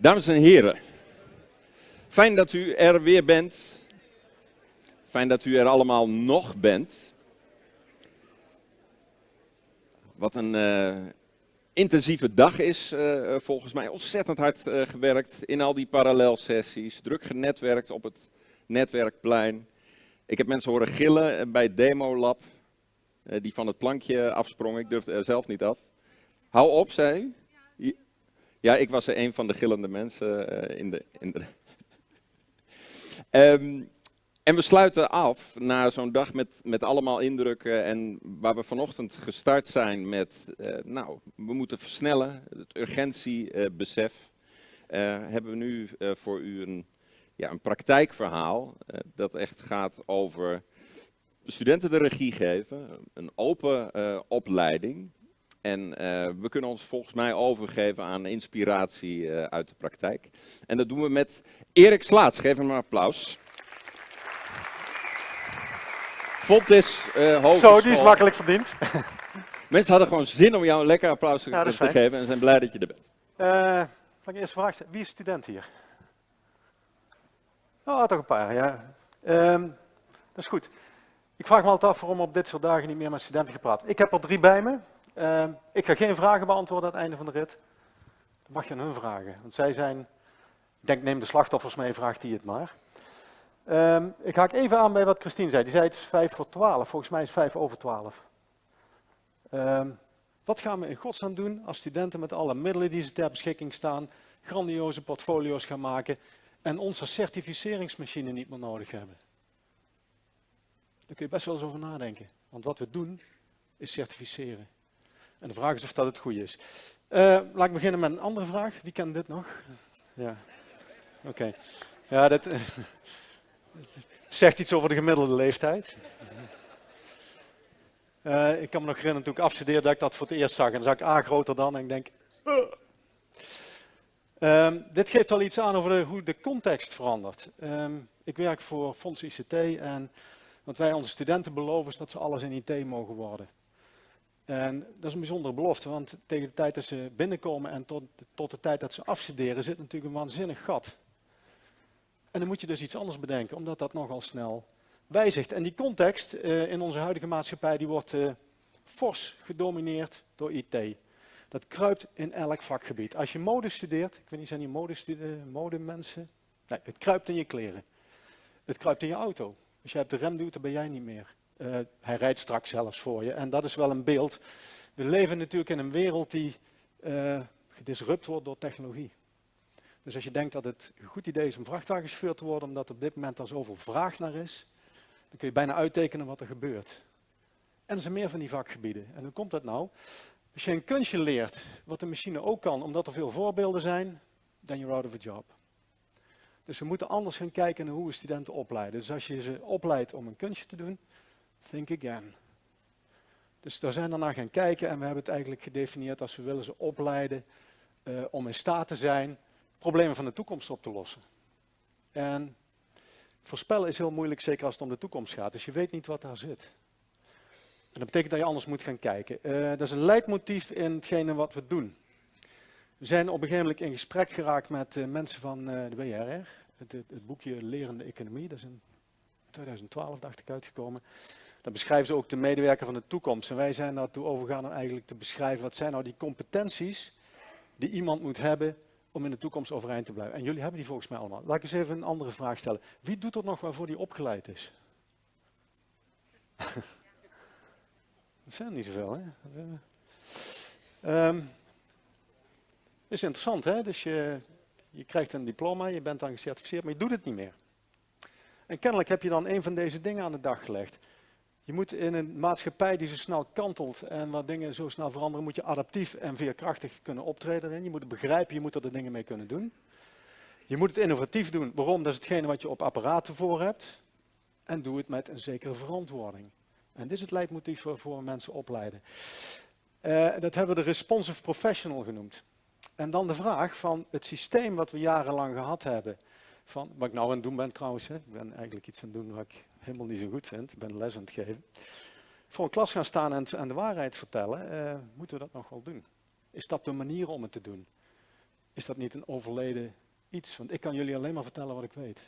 Dames en heren, fijn dat u er weer bent. Fijn dat u er allemaal nog bent. Wat een uh, intensieve dag is, uh, volgens mij. Ontzettend hard gewerkt in al die parallelsessies. Druk genetwerkt op het netwerkplein. Ik heb mensen horen gillen bij Demolab. die van het plankje afsprongen. Ik durfde er zelf niet af. Hou op, zei. Ja, ik was een van de gillende mensen uh, in de. In de um, en we sluiten af na zo'n dag met, met allemaal indrukken en waar we vanochtend gestart zijn met, uh, nou, we moeten versnellen, het urgentiebesef, uh, hebben we nu voor u een, ja, een praktijkverhaal dat echt gaat over studenten de regie geven, een open opleiding, en uh, we kunnen ons volgens mij overgeven aan inspiratie uh, uit de praktijk. En dat doen we met Erik Slaats. Geef hem een applaus. Fontes uh, Hogeschool. Zo, die is makkelijk verdiend. Mensen hadden gewoon zin om jou een lekker applaus ja, te fijn. geven en zijn blij dat je er bent. Uh, de eerste vraag stellen. Wie is student hier? Oh, toch een paar, ja. Um, dat is goed. Ik vraag me altijd af waarom op dit soort dagen niet meer met studenten gepraat. Ik heb er drie bij me. Uh, ik ga geen vragen beantwoorden aan het einde van de rit. Dat mag je aan hun vragen. Want zij zijn, ik denk neem de slachtoffers mee, vraagt die het maar. Uh, ik haak even aan bij wat Christine zei. Die zei het is vijf voor twaalf. Volgens mij is het vijf over twaalf. Uh, wat gaan we in godsnaam doen als studenten met alle middelen die ze ter beschikking staan, grandioze portfolio's gaan maken en onze certificeringsmachine niet meer nodig hebben? Daar kun je best wel eens over nadenken. Want wat we doen is certificeren. En de vraag is of dat het goed is. Uh, laat ik beginnen met een andere vraag. Wie kent dit nog? Ja. Oké. Ja, dat uh, zegt iets over de gemiddelde leeftijd. Uh, ik kan me nog herinneren toen ik afstudeerde dat ik dat voor het eerst zag. En dan zag ik A groter dan en ik denk... Um, dit geeft wel iets aan over de, hoe de context verandert. Um, ik werk voor Fonds ICT en wat wij onze studenten beloven is dat ze alles in IT mogen worden. En dat is een bijzondere belofte, want tegen de tijd dat ze binnenkomen en tot, tot de tijd dat ze afstuderen zit natuurlijk een waanzinnig gat. En dan moet je dus iets anders bedenken, omdat dat nogal snel wijzigt. En die context uh, in onze huidige maatschappij die wordt uh, fors gedomineerd door IT. Dat kruipt in elk vakgebied. Als je mode studeert, ik weet niet, zijn hier modemensen? Nee, het kruipt in je kleren. Het kruipt in je auto. Als jij op de rem duwt, dan ben jij niet meer. Uh, hij rijdt straks zelfs voor je. En dat is wel een beeld. We leven natuurlijk in een wereld die uh, gedisrupt wordt door technologie. Dus als je denkt dat het een goed idee is om vrachtwagenchauffeur te worden, omdat op dit moment er zoveel vraag naar is, dan kun je bijna uittekenen wat er gebeurt. En er zijn meer van die vakgebieden. En hoe komt dat nou? Als je een kunstje leert, wat de machine ook kan, omdat er veel voorbeelden zijn, then you're out of a job. Dus we moeten anders gaan kijken naar hoe we studenten opleiden. Dus als je ze opleidt om een kunstje te doen, Think again. Dus daar zijn we naar gaan kijken en we hebben het eigenlijk gedefinieerd als we willen ze opleiden uh, om in staat te zijn problemen van de toekomst op te lossen. En voorspellen is heel moeilijk, zeker als het om de toekomst gaat. Dus je weet niet wat daar zit. En dat betekent dat je anders moet gaan kijken. Uh, dat is een leidmotief in hetgene wat we doen. We zijn op een gegeven moment in gesprek geraakt met uh, mensen van de WRR. Het, het, het, boekje Lerende Economie, dat is in 2012 dacht ik uitgekomen. Dan beschrijven ze ook de medewerker van de toekomst. En wij zijn daartoe overgegaan om eigenlijk te beschrijven wat zijn nou die competenties die iemand moet hebben om in de toekomst overeind te blijven. En jullie hebben die volgens mij allemaal. Laat ik eens even een andere vraag stellen. Wie doet er nog waarvoor die opgeleid is? dat zijn er niet zoveel, hè? Um, is interessant, hè? Dus je, je krijgt een diploma, je bent dan gecertificeerd, maar je doet het niet meer. En kennelijk heb je dan een van deze dingen aan de dag gelegd. Je moet in een maatschappij die zo snel kantelt en waar dingen zo snel veranderen, moet je adaptief en veerkrachtig kunnen optreden. Je moet het begrijpen, je moet er de dingen mee kunnen doen. Je moet het innovatief doen. Waarom? Dat is hetgene wat je op apparaten voor hebt. En doe het met een zekere verantwoording. En dit is het leidmotief we mensen opleiden. Uh, dat hebben we de responsive professional genoemd. En dan de vraag van het systeem wat we jarenlang gehad hebben. Van, wat ik nou aan het doen ben trouwens, hè. ik ben eigenlijk iets aan het doen wat ik helemaal niet zo goed vind. Ik ben les aan het geven. Voor een klas gaan staan en, de waarheid vertellen, uh, moeten we dat nog wel doen? Is dat de manier om het te doen? is dat niet een overleden iets? Want ik kan jullie alleen maar vertellen wat ik weet.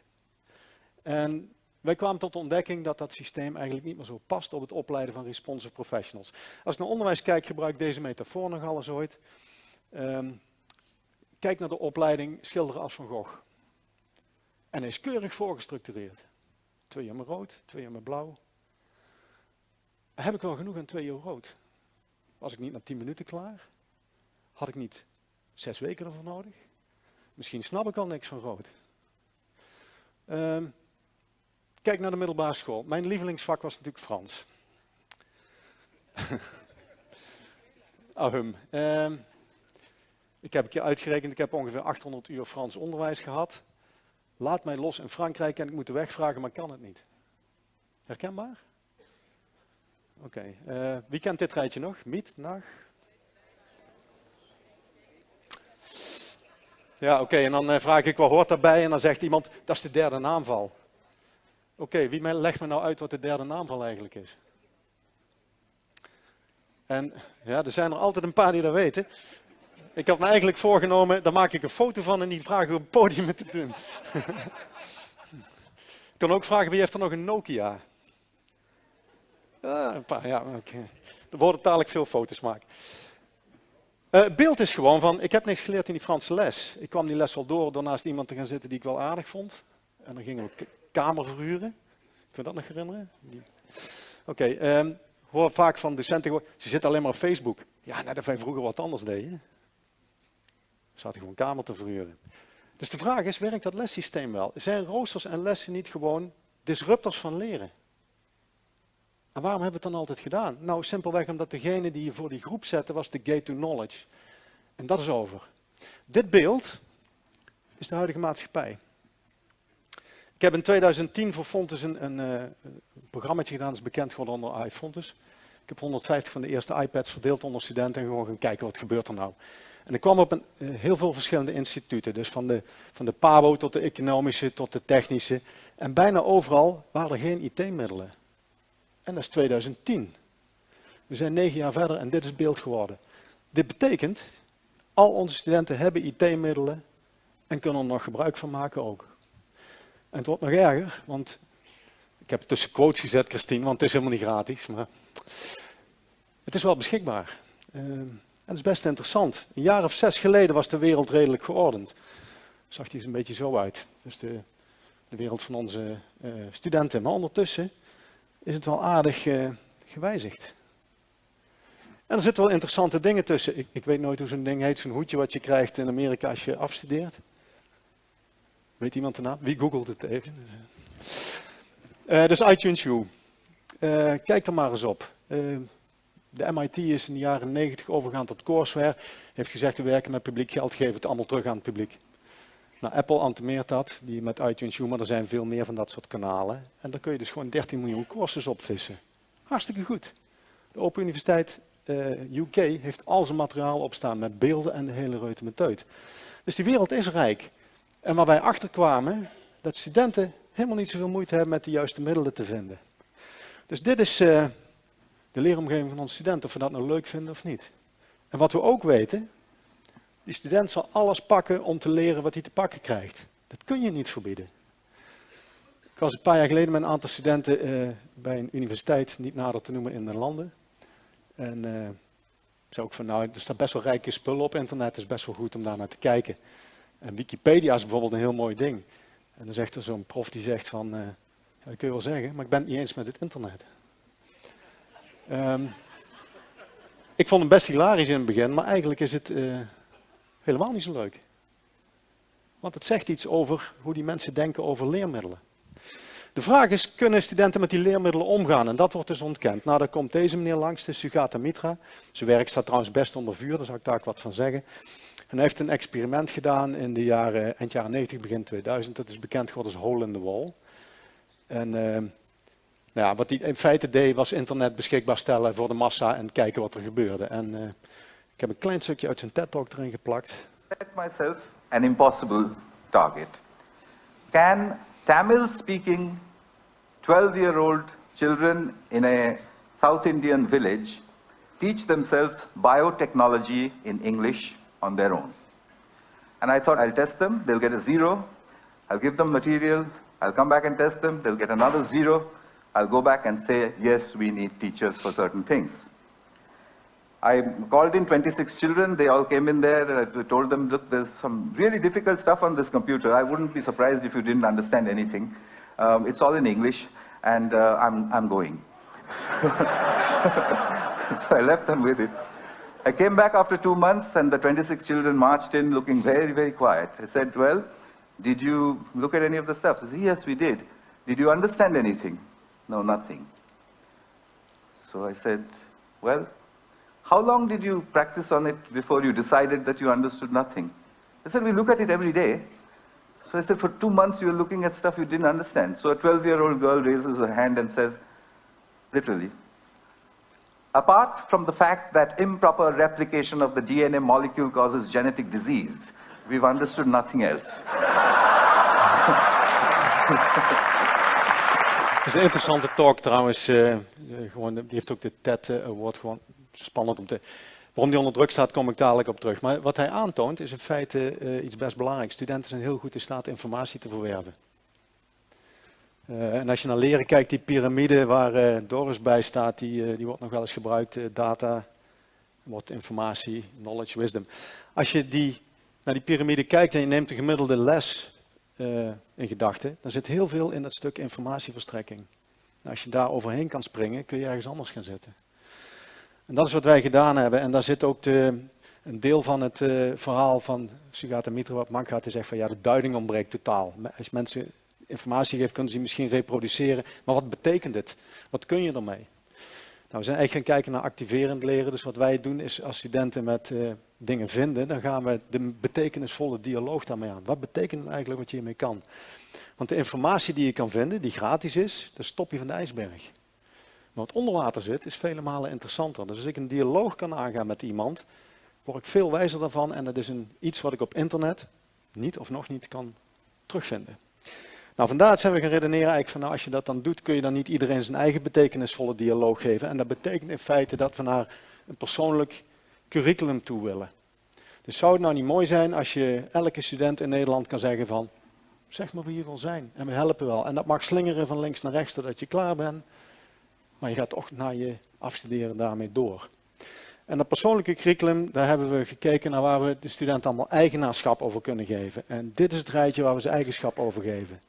En wij kwamen tot de ontdekking dat dat systeem eigenlijk niet meer zo past op het opleiden van responsive professionals. Als ik naar onderwijs kijk, gebruik ik deze metafoor nogal eens ooit. Ehm, kijk naar de opleiding schilderen als Van Gogh. En hij is keurig voorgestructureerd. Twee jaar rood, twee jaar blauw. Heb ik wel genoeg aan twee jaar rood? Was ik niet na tien minuten klaar? Had ik niet zes weken ervoor nodig? Misschien snap ik al niks van rood. Um, kijk naar de middelbare school. Mijn lievelingsvak was natuurlijk Frans. Ahum. Um, ik heb een keer uitgerekend, ik heb ongeveer 800 uur Frans onderwijs gehad. Laat mij los in Frankrijk en ik moet de weg vragen, maar kan het niet. Herkenbaar? Oké. Uh, wie kent dit rijtje nog? Miet, Nag? Ja, oké. En dan uh, vraag ik, wat hoort daarbij? En dan zegt iemand, dat is de derde naamval. Oké, okay, wie legt me nou uit wat de derde naamval eigenlijk is? En ja, er zijn er altijd een paar die dat weten. Ik had me eigenlijk voorgenomen, daar maak ik een foto van en die vragen op het podium te doen. ik kan ook vragen, wie heeft er nog een Nokia? Een paar, ja, oké. Okay. Er worden dadelijk veel foto's maken. Uh, beeld is gewoon van, ik heb niks geleerd in die Franse les. Ik kwam die les wel door door naast iemand te gaan zitten die ik wel aardig vond. En dan gingen we kamer verhuren. Kun je dat nog herinneren? Oké, okay, um, hoor vaak van docenten, ze zitten alleen maar op Facebook. Ja, net of wij vroeger wat anders deden. Zaten gewoon kamer te verhuren. Dus de vraag is, werkt dat lessysteem wel? Zijn roosters en lessen niet gewoon disruptors van leren? En waarom hebben we het dan altijd gedaan? Nou, simpelweg omdat degene die je voor die groep zette, was de gate to knowledge. En dat is over. Dit beeld is de huidige maatschappij. Ik heb in 2010 voor Fontes een, een, een programma gedaan, dat is bekend geworden onder iFontes. Ik heb 150 van de eerste iPads verdeeld onder studenten en gewoon gaan kijken wat gebeurt er nou. En ik kwam op een, uh, heel veel verschillende instituten, dus van de, van de PABO tot de economische tot de technische. En bijna overal waren er geen IT-middelen. En dat is 2010. We zijn negen jaar verder en dit is beeld geworden. Dit betekent, al onze studenten hebben IT-middelen en kunnen er nog gebruik van maken ook. En het wordt nog erger, want ik heb het tussen quotes gezet, Christine, want het is helemaal niet gratis. Maar het is wel beschikbaar. Uh, het is best interessant. Een jaar of zes geleden was de wereld redelijk geordend. Zag die er een beetje zo uit. Dus de, de wereld van onze uh, studenten. Maar ondertussen is het wel aardig uh, gewijzigd. En er zitten wel interessante dingen tussen. Ik, ik weet nooit hoe zo'n ding heet, zo'n hoedje wat je krijgt in Amerika als je afstudeert. Weet iemand de naam? Wie googelt het even? Uh, dus iTunes U. Kijk er maar eens op. De MIT is in de jaren 90 overgegaan tot courseware. Heeft gezegd, we werken met publiek geld, geven het allemaal terug aan het publiek. Nou, Apple antemeert dat, die met iTunes U, maar er zijn veel meer van dat soort kanalen. En daar kun je dus gewoon 13 miljoen courses op vissen. Hartstikke goed. De Open Universiteit UK heeft al zijn materiaal opstaan met beelden en de hele reutemeteut. Dus die wereld is rijk. En waar wij achterkwamen, dat studenten helemaal niet zoveel moeite hebben met de juiste middelen te vinden. Dus dit is uh, de leeromgeving van onze studenten, of we dat nou leuk vinden of niet. En wat we ook weten, die student zal alles pakken om te leren wat hij te pakken krijgt. Dat kun je niet verbieden. Ik was een paar jaar geleden met een aantal studenten uh, bij een universiteit, niet nader te noemen in de landen. En uh, zei ook van, nou, er staat best wel rijke spullen op internet, het is best wel goed om daar naar te kijken. En Wikipedia is bijvoorbeeld een heel mooi ding. En dan zegt er zo'n prof die zegt van, uh, ja, dat kun je wel zeggen, maar ik ben het niet eens met het internet. Um, ik vond hem best hilarisch in het begin, maar eigenlijk is het uh, helemaal niet zo leuk. Want het zegt iets over hoe die mensen denken over leermiddelen. De vraag is, kunnen studenten met die leermiddelen omgaan? En dat wordt dus ontkend. Nou, daar komt deze meneer langs, de Sugata Mitra. Zijn werk staat trouwens best onder vuur, daar zal ik daar wat van zeggen. En hij heeft een experiment gedaan in de jaren, eind jaren 90, begin 2000. Dat is bekend geworden als Hole in the Wall. En uh, nou ja, wat hij in feite deed, was internet beschikbaar stellen voor de massa en kijken wat er gebeurde. En uh, ik heb een klein stukje uit zijn TED-talk erin geplakt. Set myself an impossible target. Can Tamil-speaking 12-year-old children in a South Indian village teach themselves biotechnology in English on their own. And I thought I'll test them, they'll get a zero. I'll give them material, I'll come back and test them, they'll get another zero. I'll go back and say, yes, we need teachers for certain things. I called in 26 children, they all came in there, I told them, look, there's some really difficult stuff on this computer. I wouldn't be surprised if you didn't understand anything. Um, it's all in English, and uh, I'm, I'm going. so I left them with it. I came back after two months, and the 26 children marched in looking very, very quiet. I said, well, did you look at any of the stuff? They said, yes, we did. Did you understand anything? No, nothing. So I said, well, how long did you practice on it before you decided that you understood nothing? I said, we look at it every day. So I said, for two months you were looking at stuff you didn't understand. So a 12-year-old girl raises her hand and says, literally, apart from the fact that improper replication of the DNA molecule causes genetic disease, we've understood nothing else. Het is een interessante talk trouwens. Uh, gewoon, die heeft ook de TED uh, Award gewoon spannend om te... Waarom die onder druk staat, kom ik dadelijk op terug. Maar wat hij aantoont is in feite iets best belangrijks. Studenten zijn heel goed in staat informatie te verwerven. en als je naar leren kijkt, die piramide waar Doris bij staat, die, die wordt nog wel eens gebruikt. data, wordt informatie, knowledge, wisdom. Als je die, naar die piramide kijkt en je neemt de gemiddelde les uh, in gedachten, dan zit heel veel in dat stuk informatieverstrekking. Nou, als je daar overheen kan springen, kun je ergens anders gaan zitten. En dat is wat wij gedaan hebben. En daar zit ook de, een deel van het uh, verhaal van Sugata Mitra, wat Mank had, te zeggen van ja, de duiding ontbreekt totaal. Als mensen informatie geeft, kunnen ze die misschien reproduceren. Maar wat betekent het? Wat kun je ermee? Nou, we zijn eigenlijk gaan kijken naar activerend leren. Dus wat wij doen is als studenten met uh, dingen vinden, dan gaan we de betekenisvolle dialoog daarmee aan. Wat betekent eigenlijk wat je hiermee kan? Want de informatie die je kan vinden, die gratis is, dat stop je van de ijsberg. Maar wat onder water zit, is vele malen interessanter. Dus als ik een dialoog kan aangaan met iemand, word ik veel wijzer daarvan. En dat is een, iets wat ik op internet niet of nog niet kan terugvinden. Nou, vandaar zijn we gaan redeneren eigenlijk van nou, als je dat dan doet, kun je dan niet iedereen zijn eigen betekenisvolle dialoog geven. En dat betekent in feite dat we naar een persoonlijk curriculum toe willen. Dus zou het nou niet mooi zijn als je elke student in Nederland kan zeggen van, zeg maar wie je wil zijn en we helpen wel. En dat mag slingeren van links naar rechts totdat je klaar bent, maar je gaat toch na je afstuderen daarmee door. En dat persoonlijke curriculum, daar hebben we gekeken naar waar we de studenten allemaal eigenaarschap over kunnen geven. En dit is het rijtje waar we ze eigenschap over geven.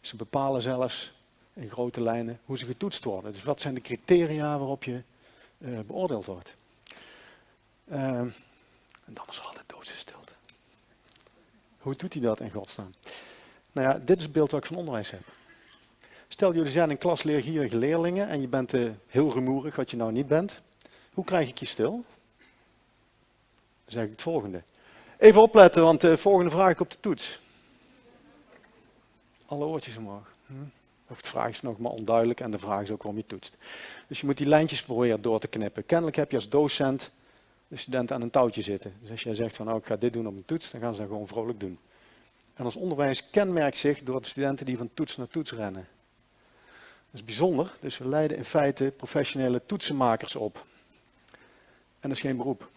Ze bepalen zelfs in grote lijnen hoe ze getoetst worden. Dus wat zijn de criteria waarop je uh, beoordeeld wordt. Uh, en dan is er altijd doodse stilte. Hoe doet hij dat in godsnaam? Nou ja, dit is het beeld wat ik van onderwijs heb. Stel, jullie zijn een klas leergierige leerlingen en je bent uh, heel rumoerig, wat je nou niet bent. Hoe krijg ik je stil? Dan zeg ik het volgende. Even opletten, want de volgende vraag ik op de toets. Alle oortjes omhoog. Hm? Of de vraag is nog maar onduidelijk en de vraag is ook waarom je toetst. Dus je moet die lijntjes proberen door te knippen. Kennelijk heb je als docent de studenten aan een touwtje zitten. Dus als jij zegt van nou ik ga dit doen op een toets, dan gaan ze dat gewoon vrolijk doen. En ons onderwijs kenmerkt zich door de studenten die van toets naar toets rennen. Dat is bijzonder, dus we leiden in feite professionele toetsenmakers op. En dat is geen beroep.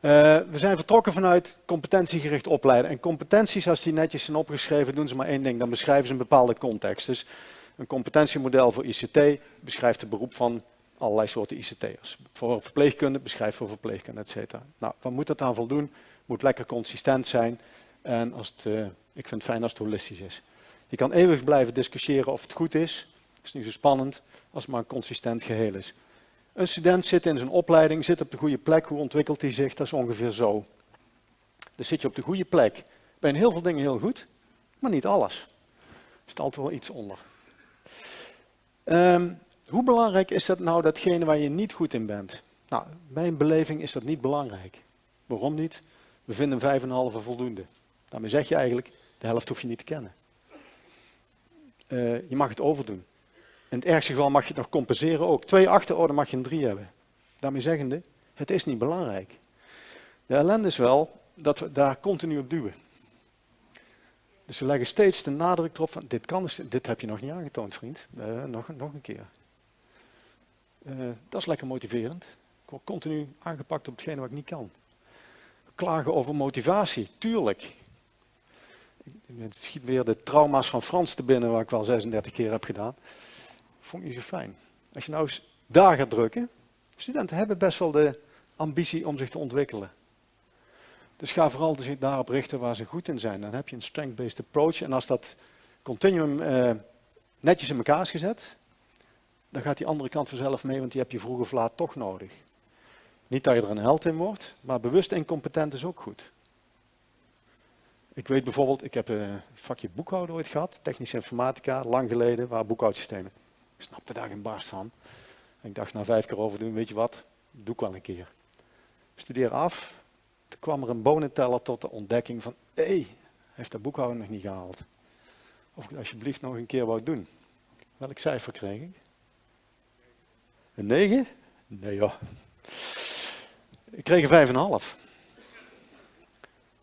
Uh, we zijn vertrokken vanuit competentiegericht opleiden. En competenties, als die netjes zijn opgeschreven, doen ze maar één ding. Dan beschrijven ze een bepaalde context. Dus een competentiemodel voor ICT beschrijft het beroep van allerlei soorten ICT'ers. Voor verpleegkunde beschrijft voor verpleegkunde, et cetera. Nou, wat moet dat aan voldoen? Moet lekker consistent zijn. En als het, uh, ik vind het fijn als het holistisch is. Je kan eeuwig blijven discussiëren of het goed is. Dat is niet zo spannend als het maar een consistent geheel is. Een student zit in zijn opleiding, zit op de goede plek. Hoe ontwikkelt hij zich? Dat is ongeveer zo. Dus zit je op de goede plek. Ben heel veel dingen heel goed, maar niet alles. Er zit altijd wel iets onder. Um, hoe belangrijk is dat nou, datgene waar je niet goed in bent? Nou, mijn beleving is dat niet belangrijk. Waarom niet? We vinden vijf en halve voldoende. Daarmee zeg je eigenlijk, de helft hoef je niet te kennen. Uh, je mag het overdoen. In het ergste geval mag je het nog compenseren ook. Twee achterorde mag je een drie hebben. Daarmee zeggende, het is niet belangrijk. De ellende is wel dat we daar continu op duwen. Dus we leggen steeds de nadruk erop van, dit, kan, dit heb je nog niet aangetoond vriend, uh, nog, nog een keer. Uh, dat is lekker motiverend. Ik word continu aangepakt op hetgene wat ik niet kan. Klagen over motivatie, tuurlijk. Het schiet weer de trauma's van Frans te binnen, waar ik wel 36 keer heb gedaan. Vond ik niet zo fijn. Als je nou eens daar gaat drukken, studenten hebben best wel de ambitie om zich te ontwikkelen. Dus ga vooral zich daarop richten waar ze goed in zijn. Dan heb je een strength-based approach. En als dat continuum eh, netjes in elkaar is gezet, dan gaat die andere kant vanzelf mee, want die heb je vroeg of laat toch nodig. Niet dat je er een held in wordt, maar bewust incompetent is ook goed. Ik weet bijvoorbeeld, ik heb een vakje boekhouden ooit gehad, technische informatica, lang geleden, waar boekhoudsystemen. Ik snapte daar geen barst van. ik dacht na vijf keer over doen, weet je wat, doe ik wel een keer. Studeer af, toen kwam er een bonenteller tot de ontdekking van, hé, hey, heeft dat boekhouden nog niet gehaald. Of ik alsjeblieft nog een keer wou doen. Welk cijfer kreeg ik? Een 9? Nee joh. Ik kreeg een 5,5.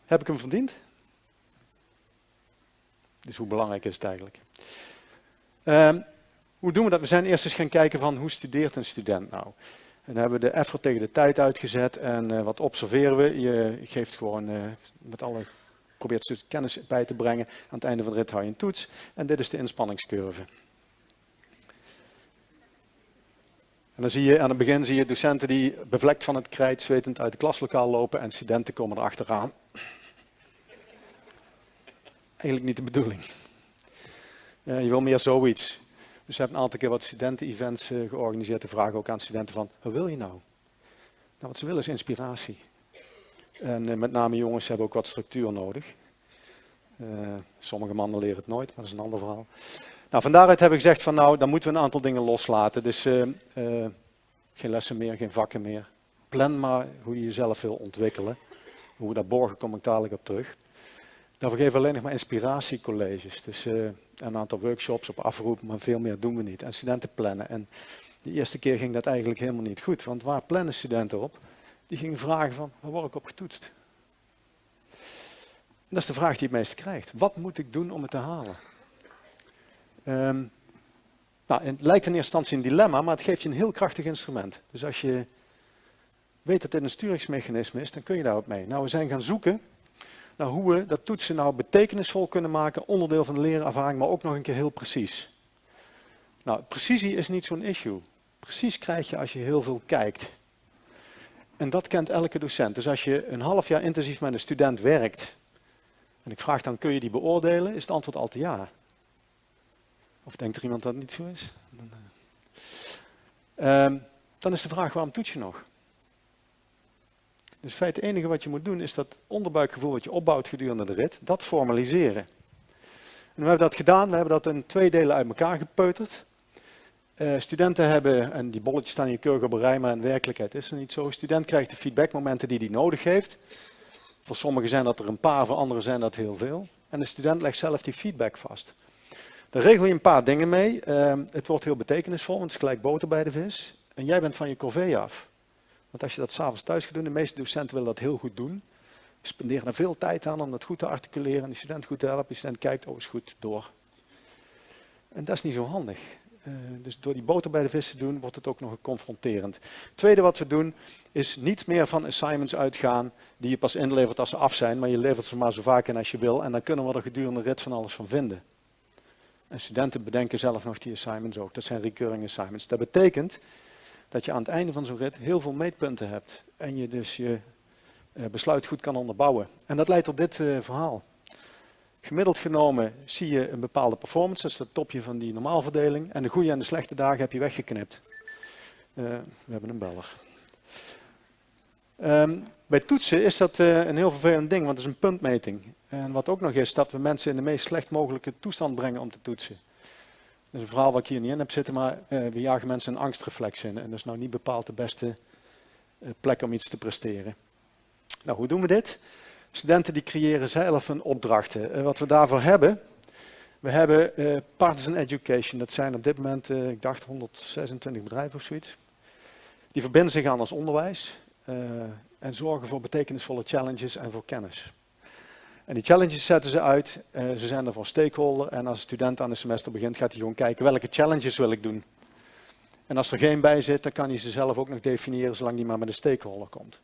Heb ik hem verdiend? Dus hoe belangrijk is het eigenlijk? Um, hoe doen we dat? We zijn eerst eens gaan kijken van hoe studeert een student nou? En dan hebben we de effort tegen de tijd uitgezet en uh, wat observeren we? Je geeft gewoon uh, met alle, probeert kennis bij te brengen. Aan het einde van de rit hou je een toets en dit is de inspanningscurve. En dan zie je aan het begin zie je docenten die bevlekt van het krijt zwetend uit het klaslokaal lopen en studenten komen erachteraan. Eigenlijk niet de bedoeling. Uh, je wil meer zoiets. Dus we hebben een aantal keer wat studenten-events uh, georganiseerd. De vragen ook aan studenten van, wat wil je nou? Nou, wat ze willen is inspiratie. En uh, met name jongens hebben ook wat structuur nodig. sommige mannen leren het nooit, maar dat is een ander verhaal. Nou, van daaruit heb ik gezegd van nou, dan moeten we een aantal dingen loslaten. Dus geen lessen meer, geen vakken meer. Plan maar hoe je jezelf wil ontwikkelen. Hoe we dat borgen, kom ik dadelijk op terug. Daarvoor geven we alleen nog maar inspiratiecolleges. Dus uh, een aantal workshops op afroep, maar veel meer doen we niet. En studenten plannen. En de eerste keer ging dat eigenlijk helemaal niet goed. Want waar plannen studenten op? Die gingen vragen van, waar word ik op getoetst? Dat is de vraag die het meeste krijgt. Wat moet ik doen om het te halen? Um, nou, het lijkt in eerste instantie een dilemma, maar het geeft je een heel krachtig instrument. Dus als je weet dat dit een sturingsmechanisme is, dan kun je daar ook mee. Nou, we zijn gaan zoeken naar hoe we dat toetsen nou betekenisvol kunnen maken, onderdeel van de leerervaring, maar ook nog een keer heel precies. Nou, precisie is niet zo'n issue. Precies krijg je als je heel veel kijkt. En dat kent elke docent. Dus als je een half jaar intensief met een student werkt, en ik vraag dan, kun je die beoordelen, is het antwoord altijd ja. Of denkt er iemand dat het niet zo is? Dan, uh, dan is de vraag, waarom toets je nog? Dus in het enige wat je moet doen is dat onderbuikgevoel wat je opbouwt gedurende de rit, dat formaliseren. En we hebben dat gedaan, we hebben dat in twee delen uit elkaar gepeuterd. Uh, studenten hebben, en die bolletjes staan je keurig op een rij, maar in werkelijkheid is het niet zo. student krijgt de feedbackmomenten die hij nodig heeft. Voor sommigen zijn dat er een paar, voor anderen zijn dat heel veel. En de student legt zelf die feedback vast. Daar regel je een paar dingen mee. Uh, het wordt heel betekenisvol, want het is gelijk boter bij de vis. En jij bent van je corvée af. Want als je dat s'avonds thuis gaat doen, de meeste docenten willen dat heel goed doen. Spenderen er veel tijd aan om dat goed te articuleren en de student goed te helpen. De student kijkt, oh is goed, door. En dat is niet zo handig. Uh, dus door die boter bij de vis te doen, wordt het ook nog confronterend. Het tweede wat we doen, is niet meer van assignments uitgaan die je pas inlevert als ze af zijn, maar je levert ze maar zo vaak in als je wil en dan kunnen we er gedurende de rit van alles van vinden. En studenten bedenken zelf nog die assignments ook. Dat zijn recurring assignments. Dat betekent dat je aan het einde van zo'n rit heel veel meetpunten hebt. En je dus je uh, besluit goed kan onderbouwen. En dat leidt tot dit uh, verhaal. Gemiddeld genomen zie je een bepaalde performance, dat is het topje van die normaalverdeling. En de goede en de slechte dagen heb je weggeknipt. Uh, we hebben een beller. Um, bij toetsen is dat een heel vervelend ding, want het is een puntmeting. En wat ook nog is, dat we mensen in de meest slecht mogelijke toestand brengen om te toetsen. Is een verhaal wat ik hier niet in heb zitten, maar uh, we jagen mensen een angstreflex in. En dat is nou niet bepaald de beste uh, plek om iets te presteren. Nou, hoe doen we dit? Studenten die creëren zelf hun opdrachten. Uh, wat we daarvoor hebben, we hebben Partisan Education. Dat zijn op dit moment, ik dacht 126 bedrijven of zoiets. Die verbinden zich aan ons onderwijs en zorgen voor betekenisvolle challenges en voor kennis. En die challenges zetten ze uit. Uh, ze zijn er voor stakeholder. En als een student aan het semester begint, gaat hij gewoon kijken welke challenges wil ik doen. En als er geen bij zit, dan kan hij ze zelf ook nog definiëren, zolang hij maar met een stakeholder komt.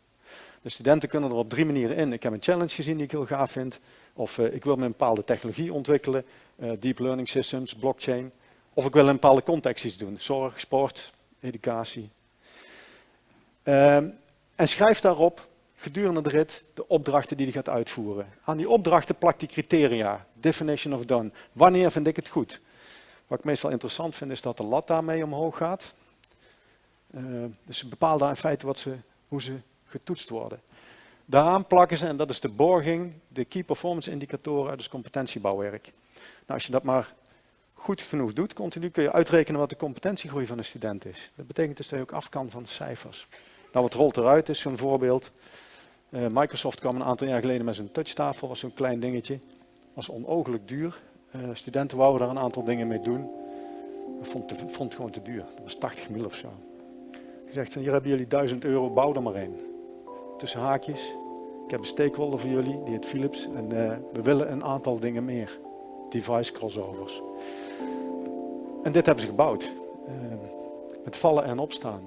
De studenten kunnen er op drie manieren in. Ik heb een challenge gezien die ik heel gaaf vind. Of uh, ik wil een bepaalde technologie ontwikkelen. Uh, deep learning systems, blockchain. Of ik wil een bepaalde context iets doen. Zorg, sport, educatie. Uh, en schrijf daarop gedurende de rit de opdrachten die hij gaat uitvoeren. Aan die opdrachten plakt die criteria. Definition of done. Wanneer vind ik het goed? Wat ik meestal interessant vind is dat de lat daarmee omhoog gaat. dus ze bepalen daar in feite wat ze, hoe ze getoetst worden. Daaraan plakken ze, en dat is de borging, de Key Performance Indicatoren uit het competentiebouwwerk. Nou, als je dat maar goed genoeg doet, continu kun je uitrekenen wat de competentiegroei van een student is. Dat betekent dus dat je ook af kan van cijfers. Nou, wat rolt eruit is zo'n voorbeeld. Uh, Microsoft kwam een aantal jaar geleden met zo'n touchtafel, was zo'n klein dingetje. Was onogelijk duur. Uh, studenten wouden daar een aantal dingen mee doen. Ik vond, het gewoon te duur. Dat was 80 mil of zo. Gezegd van hier hebben jullie 1000 euro, bouw er maar een. Tussen haakjes. Ik heb een stakeholder voor jullie, die heet Philips. En uh, we willen een aantal dingen meer. Device crossovers. En dit hebben ze gebouwd. met vallen en opstaan.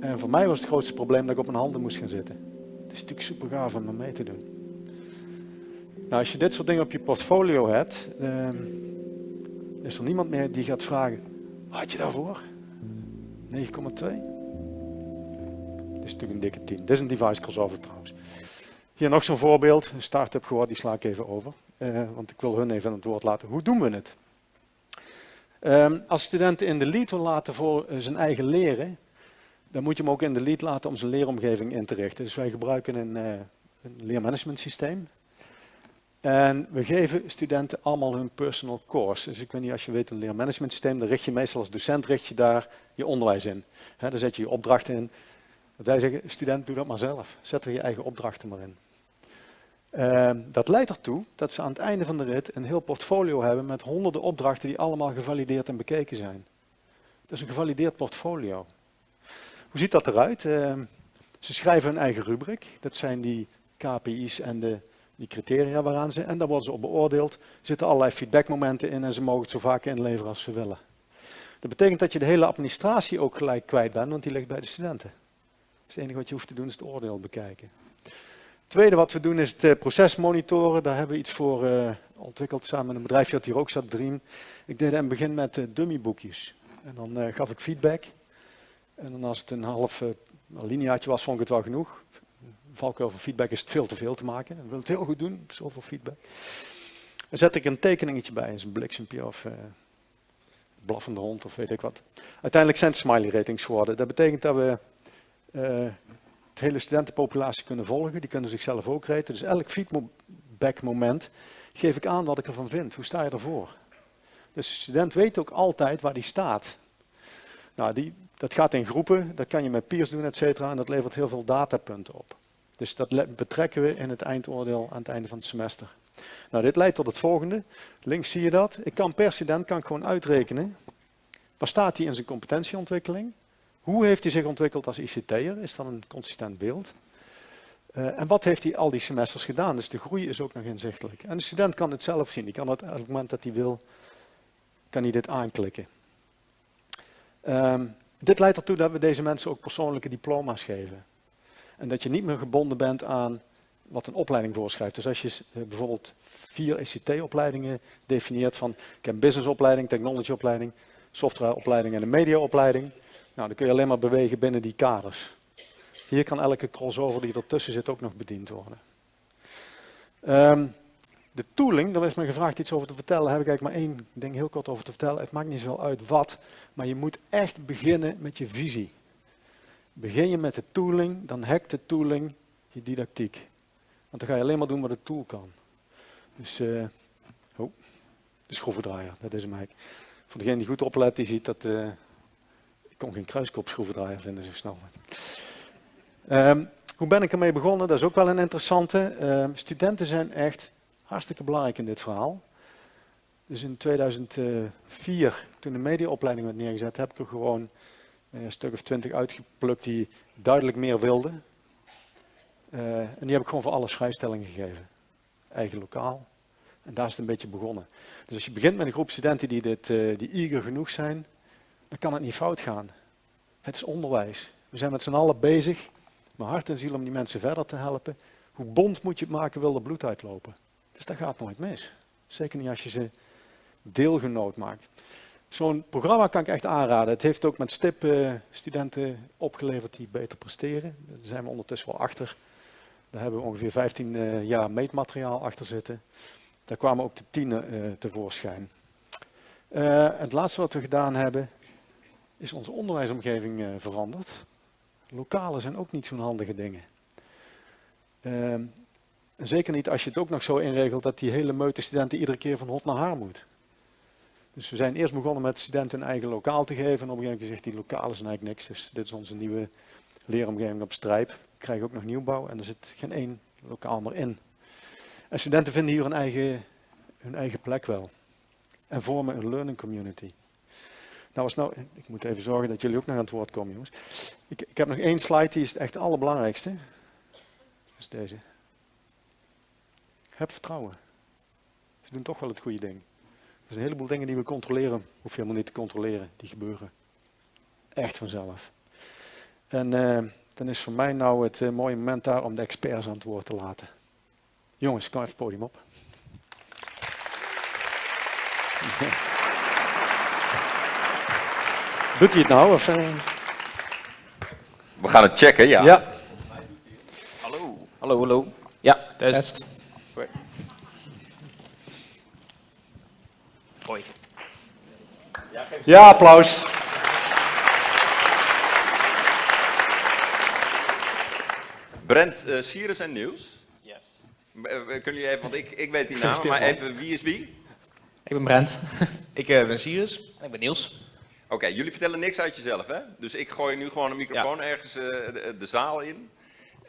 En voor mij was het grootste probleem dat ik op mijn handen moest gaan zitten. Is natuurlijk super gaaf om mee te doen. Nou, als je dit soort dingen op je portfolio hebt, uh, is er niemand meer die gaat vragen, had je daarvoor? 9,2? Dit is natuurlijk een dikke 10. Dit is een device crossover trouwens. Hier nog zo'n voorbeeld, een start-up geworden, die sla ik even over. Uh, want ik wil hun even aan het woord laten. Hoe doen we het? Um, als studenten in de lead wil laten voor zijn eigen leren, dan moet je hem ook in de lead laten om zijn leeromgeving in te richten. Dus wij gebruiken een, uh, een leermanagement systeem. En we geven studenten allemaal hun personal course. Dus ik weet niet, als je weet een leermanagement systeem, dan richt je meestal als docent richt je daar je onderwijs in. Dan zet je je opdrachten in. Dat wij zeggen, student, doe dat maar zelf. Zet er je eigen opdrachten maar in. Uh, dat leidt ertoe dat ze aan het einde van de rit een heel portfolio hebben met honderden opdrachten die allemaal gevalideerd en bekeken zijn. Dat is een gevalideerd portfolio. Hoe ziet dat eruit? Uh, ze schrijven hun eigen rubriek. Dat zijn die KPI's en de, die criteria waaraan ze... En daar worden ze op beoordeeld. Er zitten allerlei feedbackmomenten in en ze mogen het zo vaak inleveren als ze willen. Dat betekent dat je de hele administratie ook gelijk kwijt bent, want die ligt bij de studenten. Dus het enige wat je hoeft te doen is het oordeel bekijken. Het tweede wat we doen is het proces monitoren. Daar hebben we iets voor uh, ontwikkeld samen met een bedrijfje dat hier ook zat, Dream. Ik deed in het begin met uh, dummyboekjes. En dan gaf ik feedback. En dan als het een half uh, was, vond ik het wel genoeg. Valkuil van feedback is het veel te veel te maken. Ik wil het heel goed doen, zoveel feedback. Dan zet ik een tekeningetje bij, een bliksempje of uh, blaffende hond of weet ik wat. Uiteindelijk zijn het smiley ratings geworden. Dat betekent dat we uh, het hele studentenpopulatie kunnen volgen. Die kunnen zichzelf ook raten. Dus elk feedback moment geef ik aan wat ik ervan vind. Hoe sta je ervoor? Dus de student weet ook altijd waar die staat. Nou, die, dat gaat in groepen, dat kan je met peers doen, et cetera, en dat levert heel veel datapunten op. Dus dat betrekken we in het eindoordeel aan het einde van het semester. Nou, dit leidt tot het volgende. Links zie je dat. Ik kan per student kan ik gewoon uitrekenen. Waar staat hij in zijn competentieontwikkeling? Hoe heeft hij zich ontwikkeld als ICT'er? Is dat een consistent beeld? Uh, en wat heeft hij al die semesters gedaan? Dus de groei is ook nog inzichtelijk. En de student kan het zelf zien. Die kan het op het moment dat hij wil, kan hij dit aanklikken. Um, dit leidt ertoe dat we deze mensen ook persoonlijke diploma's geven. En dat je niet meer gebonden bent aan wat een opleiding voorschrijft. Dus als je eh, bijvoorbeeld vier ECT-opleidingen definieert van ik heb businessopleiding, technologyopleiding, softwareopleiding en een mediaopleiding. Nou, dan kun je alleen maar bewegen binnen die kaders. Hier kan elke crossover die ertussen zit ook nog bediend worden. Um, de tooling, daar is me gevraagd iets over te vertellen, daar heb ik eigenlijk maar één ding heel kort over te vertellen. Het maakt niet zo uit wat, maar je moet echt beginnen met je visie. Begin je met de tooling, dan hackt de tooling je didactiek. Want dan ga je alleen maar doen wat de tool kan. Dus, uh, oh, de schroevendraaier, dat is eigenlijk. Voor degene die goed oplet, die ziet dat, uh, ik kon geen kruiskop schroevendraaier vinden zo snel. Um, hoe ben ik ermee begonnen? Dat is ook wel een interessante. Uh, studenten zijn echt hartstikke belangrijk in dit verhaal. Dus in 2004, toen de mediaopleiding werd neergezet, heb ik er gewoon eh, een stuk of twintig uitgeplukt die duidelijk meer wilden. Uh, en die heb ik gewoon voor alles vrijstelling gegeven. Eigen lokaal. En daar is het een beetje begonnen. Dus als je begint met een groep studenten die, dit, uh, die eager genoeg zijn, dan kan het niet fout gaan. Het is onderwijs. We zijn met z'n allen bezig mijn hart en ziel om die mensen verder te helpen. Hoe bond moet je het maken, wil er bloed uitlopen. Dus dat gaat nooit mis. Zeker niet als je ze deelgenoot maakt. Zo'n programma kan ik echt aanraden. Het heeft ook met STIP studenten opgeleverd die beter presteren. Daar zijn we ondertussen wel achter. Daar hebben we ongeveer 15 uh, jaar meetmateriaal achter zitten. Daar kwamen ook de tienen uh, tevoorschijn. het laatste wat we gedaan hebben, is onze onderwijsomgeving veranderd. Lokalen zijn ook niet zo'n handige dingen. En zeker niet als je het ook nog zo inregelt dat die hele meute studenten iedere keer van hot naar haar moet. Dus we zijn eerst begonnen met studenten een eigen lokaal te geven. En op een gegeven moment gezegd, die lokalen zijn eigenlijk niks. Dus dit is onze nieuwe leeromgeving op Strijp. We krijgen ook nog nieuwbouw en er zit geen één lokaal meer in. En studenten vinden hier hun eigen, hun eigen plek wel. En vormen een learning community. Nou, was nou, ik moet even zorgen dat jullie ook nog aan het woord komen, jongens. Ik, ik heb nog één slide, die is echt het allerbelangrijkste. Dat is deze. Heb vertrouwen. Ze doen toch wel het goede ding. Er zijn een heleboel dingen die we controleren, hoef je helemaal niet te controleren. Die gebeuren echt vanzelf. En uh, dan is voor mij nou het uh, mooie moment daar om de experts aan het woord te laten. Jongens, kom even het podium op. Doet hij het nou? Of, uh... We gaan het checken, ja. ja. Hallo. Hallo, hallo. Ja, test. test. Hoi. Ja, applaus. Brent, uh, Sirius en Nieuws. Yes. Uh, kunnen jullie even, want ik, ik weet die naam, maar even wie is wie? Ik ben Brent. ik uh, ben Sirius. En ik ben Niels. Oké, okay, jullie vertellen niks uit jezelf, hè? Dus ik gooi nu gewoon een microfoon ja. ergens de, de, zaal in.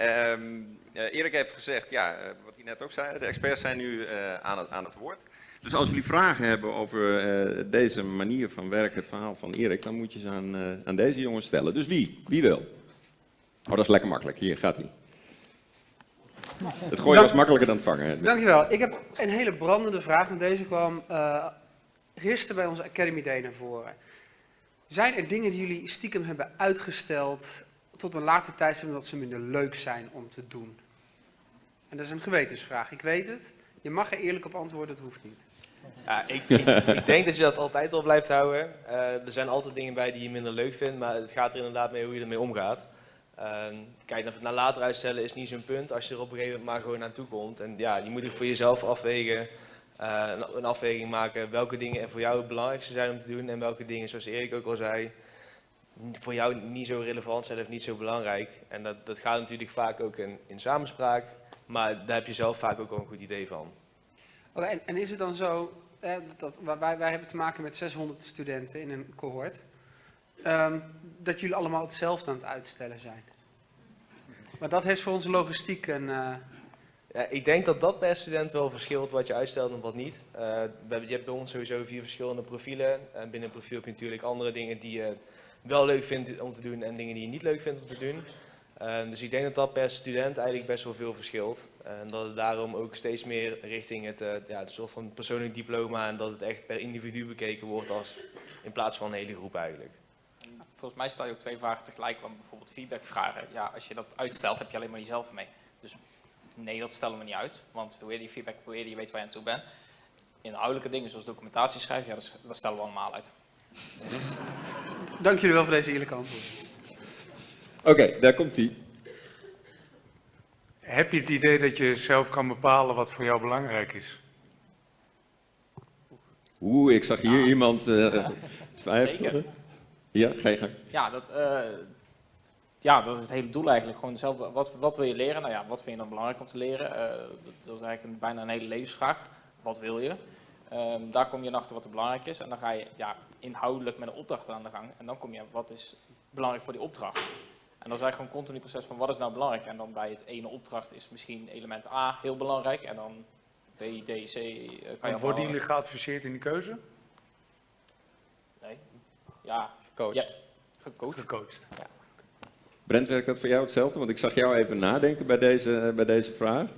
Um, Erik heeft gezegd, ja, wat hij net ook zei, de experts zijn nu aan, het, aan het woord. Dus als jullie vragen hebben over uh, deze manier van werken, het verhaal van Erik, dan moet je ze aan, uh, aan deze jongens stellen. Dus wie? Wie wil? Oh, dat is lekker makkelijk. Hier gaat hij. Het gooien was makkelijker dan het vangen. Dankjewel. Ik heb een hele brandende vraag en deze kwam uh, gisteren bij onze Academy Day naar voren. Zijn er dingen die jullie stiekem hebben uitgesteld tot een later tijdstip omdat ze minder leuk zijn om te doen? En dat is een gewetensvraag, ik weet het. Je mag er eerlijk op antwoorden, het hoeft niet. Ik, denk dat je dat altijd al blijft houden. Uh, er zijn altijd dingen bij die je minder leuk vindt, maar het gaat er inderdaad mee hoe je ermee omgaat. Uh, kijk, naar later uitstellen is niet zo'n punt als je er op een gegeven moment maar gewoon naartoe komt. En ja, je moet het voor jezelf afwegen, uh, een, afweging maken welke dingen er voor jou het belangrijkste zijn om te doen en welke dingen, zoals Erik ook al zei, voor jou niet zo relevant zijn of niet zo belangrijk. En dat, dat gaat natuurlijk vaak ook in, in samenspraak. Maar daar heb je zelf vaak ook wel een goed idee van. Oké, en, is het dan zo, eh, dat, wij, wij hebben te maken met 600 studenten in een cohort, um, dat jullie allemaal hetzelfde aan het uitstellen zijn? Maar dat heeft voor onze logistiek een... Uh... Ja, ik denk dat dat per student wel verschilt wat je uitstelt en wat niet. Uh, je hebt bij ons sowieso vier verschillende profielen. En binnen een profiel heb je natuurlijk andere dingen die je wel leuk vindt om te doen en dingen die je niet leuk vindt om te doen. Uh, dus ik denk dat dat per student eigenlijk best wel veel verschilt. En dat het daarom ook steeds meer richting het, uh, ja, het soort van persoonlijk diploma en dat het echt per individu bekeken wordt als in plaats van een hele groep eigenlijk. Volgens mij stel je ook twee vragen tegelijk, want bijvoorbeeld feedbackvragen. Ja, als je dat uitstelt heb je alleen maar jezelf mee. Dus nee, dat stellen we niet uit, want hoe eerder je feedback, hoe eerder je weet waar je aan toe bent. Inhoudelijke dingen zoals documentatie schrijven, ja, dat, dat stellen we allemaal uit. Dank jullie wel voor deze eerlijke antwoorden. Oké, okay, daar komt hij. Heb je het idee dat je zelf kan bepalen wat voor jou belangrijk is? Oeh, ik zag hier ja. iemand uh, Zeker. Ja, ga je gang. Ja, dat, uh, ja, dat is het hele doel eigenlijk. Gewoon zelf, wat, wat wil je leren? Nou ja, wat vind je dan belangrijk om te leren? Uh, dat, is eigenlijk een, bijna een hele levensvraag. Wat wil je? Um, daar kom je achter wat er belangrijk is. En dan ga je ja, inhoudelijk met een opdracht aan de gang. En dan kom je, wat is belangrijk voor die opdracht? En dan is eigenlijk gewoon een continu proces van wat is nou belangrijk. En dan bij het ene opdracht is misschien element A heel belangrijk. En dan B, D, C. Kan je worden jullie geadviseerd in die keuze? Nee. Ja. Gecoacht. Ja, gecoacht. Gecoacht. Ja. Brent, werkt dat voor jou hetzelfde? Want ik zag jou even nadenken bij deze, bij deze vraag.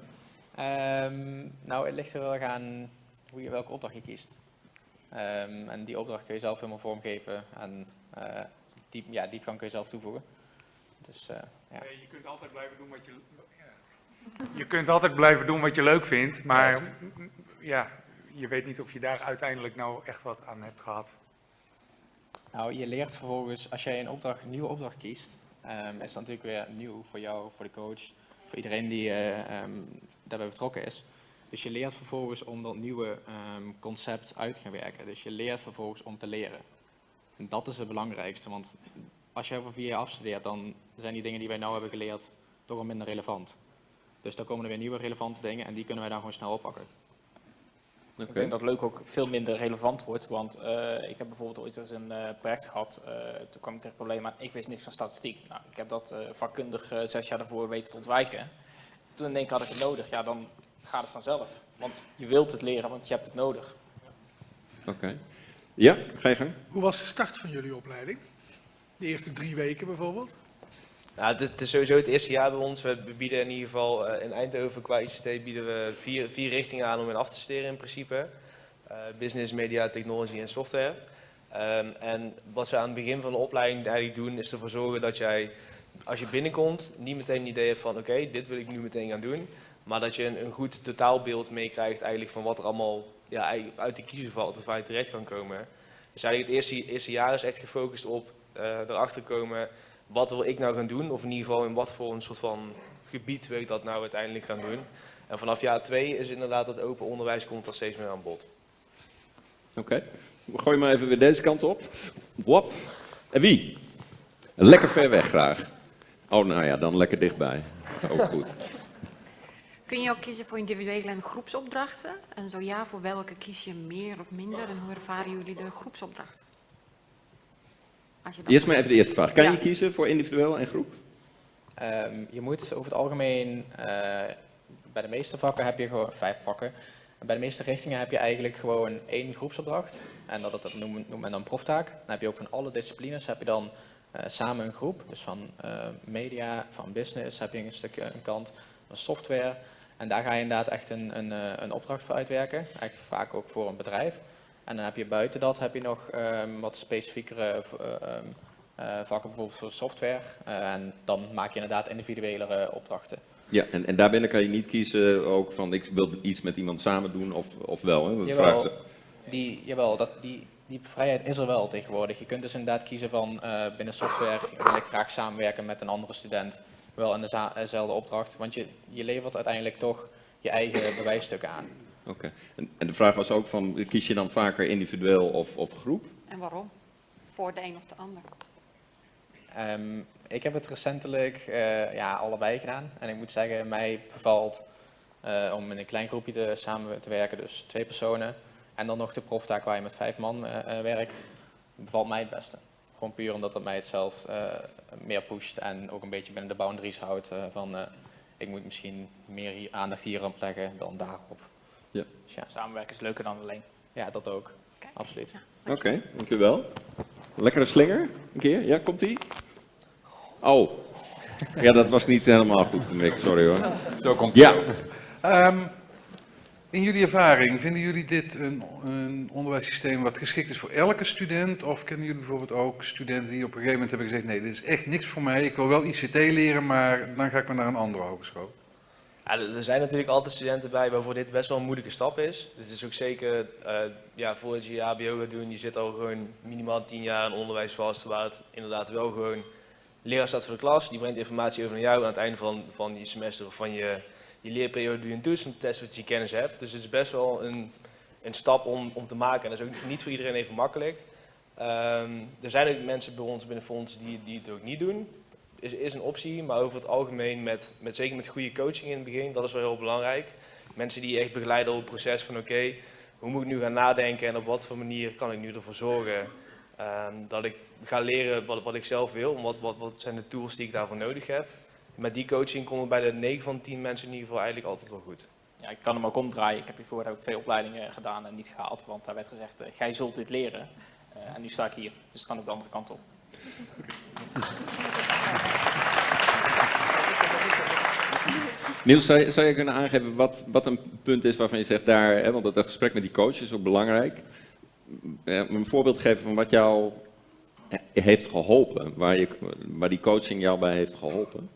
Um, nou, het ligt er wel aan hoe je, welke opdracht je kiest. Um, en die opdracht kun je zelf helemaal vormgeven en uh, diep, ja, diepgang kun je zelf toevoegen. Dus, eh, ja. Je kunt altijd blijven doen wat je... Je kunt altijd blijven doen wat je leuk vindt, maar ja, je weet niet of je daar uiteindelijk nou echt wat aan hebt gehad. Nou, je leert vervolgens, als jij een, opdracht, een nieuwe opdracht kiest, ehm, is dat natuurlijk weer nieuw voor jou, voor de coach, voor iedereen die eh, ehm, daarbij betrokken is. Dus je leert vervolgens om dat nieuwe ehm, concept uit te gaan werken. Dus je leert vervolgens om te leren. En dat is het belangrijkste, want als je over vier jaar afstudeert, dan zijn die dingen die wij nou hebben geleerd toch wel minder relevant. Dus dan komen er weer nieuwe relevante dingen en die kunnen wij dan gewoon snel oppakken. Ik denk dat leuk ook veel minder relevant wordt, want eh, ik heb bijvoorbeeld ooit eens een eh, project gehad, eh, toen kwam ik tegen het probleem aan, ik wist niks van statistiek. Nou, ik heb dat vakkundig zes jaar daarvoor weten te ontwijken. Toen in één keer had ik het nodig, ja dan gaat het vanzelf. Want je wilt het leren, want je hebt het nodig. Oké. Ja, ga je gang. Hoe was de start van jullie opleiding? De eerste drie weken bijvoorbeeld? Nou, dit is sowieso het eerste jaar bij ons. We bieden in ieder geval eh, in Eindhoven qua ICT bieden we vier, vier richtingen aan om in af te studeren in principe. Uh, business, media, technology en software. Um, en wat ze aan het begin van de opleiding eigenlijk doen is ervoor zorgen dat jij als je binnenkomt niet meteen een idee hebt van oké, dit wil ik nu meteen gaan doen. Maar dat je een, een goed totaalbeeld meekrijgt eigenlijk van wat er allemaal ja, uit de kiezer valt of waar je terecht kan komen. Dus eigenlijk het eerste, eerste jaar is echt gefocust op erachter komen wat wil ik nou gaan doen, of in ieder geval in wat voor een soort van gebied wil ik dat nou uiteindelijk gaan doen. En vanaf jaar twee is inderdaad dat open onderwijs komt er steeds meer aan bod. Oké, okay. gooi maar even weer deze kant op. Wop. En wie? Lekker ver weg graag. Oh, nou ja, dan lekker dichtbij. Ook goed. Kun je ook kiezen voor individuele en groepsopdrachten? En zo ja, voor welke kies je meer of minder? En hoe ervaren jullie de groepsopdracht? Eerst maar even de eerste vraag. Kan je kiezen voor individueel en groep? Um, je moet over het algemeen, uh, bij de meeste vakken heb je gewoon vijf vakken. Bij de meeste richtingen heb je eigenlijk gewoon één groepsopdracht. En dat, dat noemt, noemt men dan proftaak. Dan heb je ook van alle disciplines heb je dan uh, samen een groep. Dus van uh, media, van business heb je een stukje een kant, van software. En daar ga je inderdaad echt een, een, een opdracht voor uitwerken. Eigenlijk vaak ook voor een bedrijf. En dan heb je buiten dat heb je nog um, wat specifiekere uh, uh, vakken, bijvoorbeeld voor software. Uh, en dan maak je inderdaad individuelere opdrachten. Ja, en, en daarbinnen kan je niet kiezen ook van ik wil iets met iemand samen doen of, of wel. Hè? Dat jawel, ze. Die, jawel dat, die, die vrijheid is er wel tegenwoordig. Je kunt dus inderdaad kiezen van binnen software wil ik graag samenwerken met een andere student. Wel in dezelfde opdracht, want je, je levert uiteindelijk toch je eigen bewijsstukken aan. Oké. En, en, de vraag was ook van, kies je dan vaker individueel of, of groep? En waarom? Voor de een of de ander? Um, ik heb het recentelijk uh, ja, allebei gedaan. En ik moet zeggen, mij bevalt uh, om in een klein groepje te, samen te werken, dus twee personen. En dan nog de proftaak waar je met vijf man uh, werkt, bevalt mij het beste. Gewoon puur omdat het mij het zelf meer pusht en ook een beetje binnen de boundaries houdt van ik moet misschien meer hier, aandacht hier aan leggen dan daarop. Ja. Dus ja, samenwerken is leuker dan alleen. Ja, dat ook. Okay. Absoluut. Oké, okay, dankjewel. Lekkere slinger, een keer. Ja, komt ie? Oh. Ja, dat was niet helemaal goed, Mick. Sorry hoor. Zo komt Ja. Um, in jullie ervaring, vinden jullie dit een, een onderwijssysteem wat geschikt is voor elke student? Of kennen jullie bijvoorbeeld ook studenten die op een gegeven moment hebben gezegd, nee, dit is echt niks voor mij. Ik wil wel ICT leren, maar dan ga ik maar naar een andere hogeschool. Er zijn natuurlijk altijd studenten bij waarvoor dit best wel een moeilijke stap is. Het is ook zeker, uh, ja, voordat je je HBO gaat doen, je zit al gewoon minimaal 10 jaar in onderwijs vast, waar het inderdaad wel gewoon leraar staat voor de klas, die brengt informatie over naar jou aan het einde van, van je semester of van je, je leerperiode doe je een toets testen wat je kennis hebt. Dus het is best wel een, een stap om, om te maken en dat is ook niet voor iedereen even makkelijk. Um, er zijn ook mensen bij ons binnen Fonds die, die het ook niet doen is, is een optie, maar over het algemeen, met, met, zeker met goede coaching in het begin, dat is wel heel belangrijk. Mensen die echt begeleiden op het proces van oké, okay, hoe moet ik nu gaan nadenken en op wat voor manier kan ik nu ervoor zorgen um, dat ik ga leren wat, wat ik zelf wil, wat, wat, wat zijn de tools die ik daarvoor nodig heb. Met die coaching komt het bij de 9 van 10 mensen in ieder geval eigenlijk altijd wel goed. Ja, ik kan hem ook omdraaien. Ik heb hiervoor ook twee opleidingen gedaan en niet gehaald, want daar werd gezegd, uh, jij zult dit leren. Uh, en nu sta ik hier, dus het kan ook de andere kant op. Niels, zou, zou je kunnen aangeven wat, wat een punt is waarvan je zegt daar, hè, want dat gesprek met die coach is ook belangrijk. Ja, een voorbeeld geven van wat jou heeft geholpen? Waar, je, waar die coaching jou bij heeft geholpen?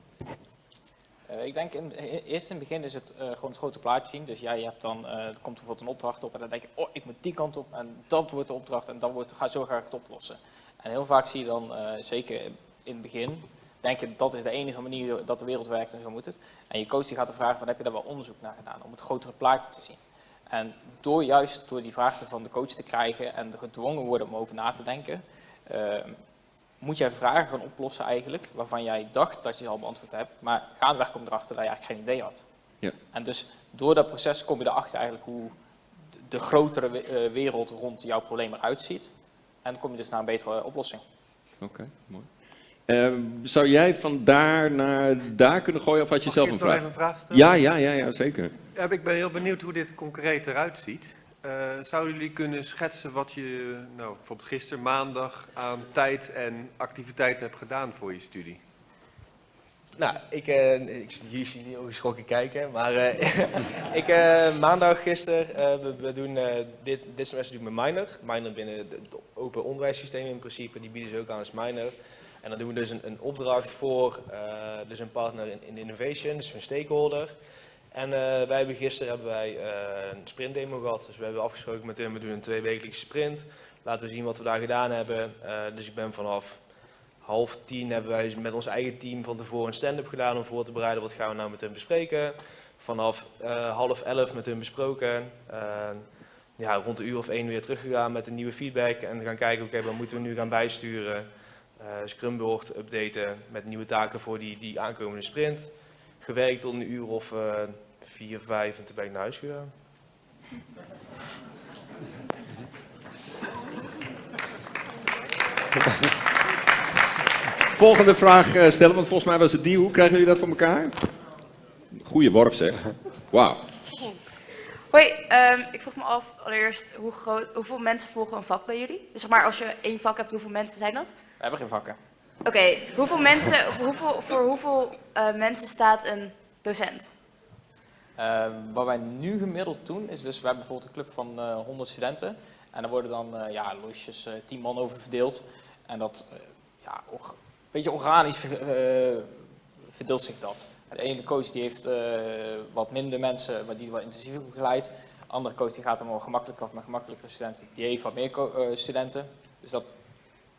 Eh, ik denk, in, eerst in het begin is het eh, gewoon het grote plaatje zien. Dus jij hebt dan, eh, komt bijvoorbeeld een opdracht op en dan denk je, oh, ik moet die kant op en dat wordt de opdracht en dan wordt, ga, zo ga ik het oplossen. En heel vaak zie je dan, eh, zeker in het begin, denk je dat is de enige manier dat de wereld werkt en zo moet het. En je coach die gaat er vragen van, heb je daar wel onderzoek naar gedaan om het grotere plaatje te zien. En door juist door die vraag van de coach te krijgen en gedwongen worden om over na te denken, eh, moet jij vragen gaan oplossen eigenlijk, waarvan jij dacht dat je ze al beantwoord hebt, maar gaandeweg kom je erachter dat je eigenlijk geen idee had. Ja. En dus door dat proces kom je erachter eigenlijk hoe de- de grotere eh, wereld rond jouw probleem eruit ziet. En dan kom je dus naar een betere oplossing. Oké, mooi. Eh, zou jij van daar naar daar kunnen gooien of had je Mag zelf ik een vraag? even een vraag stellen? Ja, ja, ja, ja, zeker. Ja, ik ben heel benieuwd hoe dit concreet eruit ziet. Eh, zouden jullie kunnen schetsen wat je nou, bijvoorbeeld gisteren maandag aan tijd en activiteiten hebt gedaan voor je studie? Nou, ik, eh, ik zie jullie zien heel geschrokken kijken, maar eh, ik eh, maandag gisteren, eh, we, we doen eh, dit, dit semester doen we minor. Minor binnen het open onderwijssysteem in principe, die bieden ze ook aan als minor. En dan doen we dus een, opdracht voor eh, dus een partner in, in innovation, dus een stakeholder. En eh, wij hebben gisteren hebben wij eh, een sprintdemo gehad, dus we hebben afgesproken met hem, we doen een tweewekelijkse sprint. Laten we zien wat we daar gedaan hebben. Dus ik ben vanaf half tien hebben wij met ons eigen team van tevoren een stand-up gedaan om voor te bereiden wat gaan we nou met hun bespreken. Vanaf half elf met hun besproken. Ja, rond een uur of één weer teruggegaan met een nieuwe feedback en gaan kijken, oké, wat moeten we nu gaan bijsturen. Eh Scrumboard updaten met nieuwe taken voor die, die aankomende sprint. Gewerkt tot een uur of eh, vier, vijf en toen ben ik naar huis gegaan. Volgende vraag eh, stellen, want volgens mij was het die. Hoe krijgen jullie dat voor elkaar? Goeie worp zeg. Wauw. Hoi, ehm, ik vroeg me af allereerst hoe groot, hoeveel mensen volgen een vak bij jullie? Dus zeg maar als je één vak hebt, hoeveel mensen zijn dat? We hebben geen vakken. Oké, hoeveel mensen, hoeveel, voor hoeveel eh, mensen staat een docent? Eh, wat wij nu gemiddeld doen, is dus, we hebben bijvoorbeeld een club van eh 100 studenten. En daar worden dan eh, ja, losjes eh 10 man over verdeeld. En dat, ja, een beetje organisch ver- verdeelt zich dat. De ene coach die heeft wat minder mensen, maar die wat intensiever begeleidt. De andere coach die gaat hem wel gemakkelijker of met gemakkelijkere studenten. Die heeft wat meer studenten. Dus dat,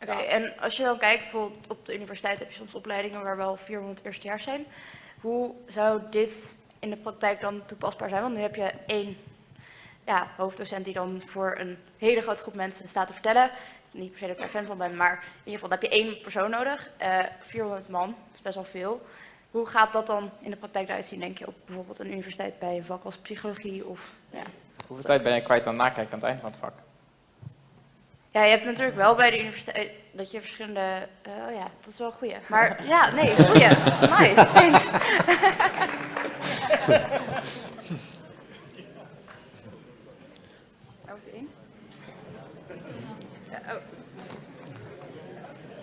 Oké, en als je dan kijkt, bijvoorbeeld op de universiteit heb je soms opleidingen waar wel 400 eerstejaars zijn. Hoe zou dit in de praktijk dan toepasbaar zijn? Want nu heb je één ja, hoofddocent die dan voor een hele grote groep mensen staat te vertellen. Niet per se dat ik daar fan van ben, maar in ieder geval dan heb je één persoon nodig. Eh 400 man, dat is best wel veel. Hoe gaat dat dan in de praktijk eruit zien, denk je, op bijvoorbeeld een universiteit bij een vak als psychologie of ja. hoeveel tijd ben je kwijt aan nakijken aan het eind van het vak? Ja, je hebt natuurlijk wel bij de universiteit dat je verschillende. eh, oh ja, dat is wel een goeie. Maar ja, nee, goeie. Nice, thanks.